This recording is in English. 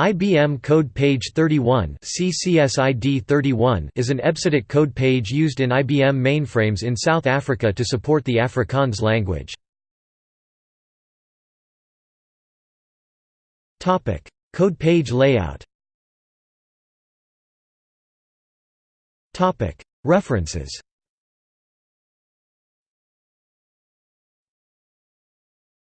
IBM Code Page 31 CCSID 31 is an EBCDIC code page used in IBM mainframes in South Africa to support the Afrikaans language. code page layout References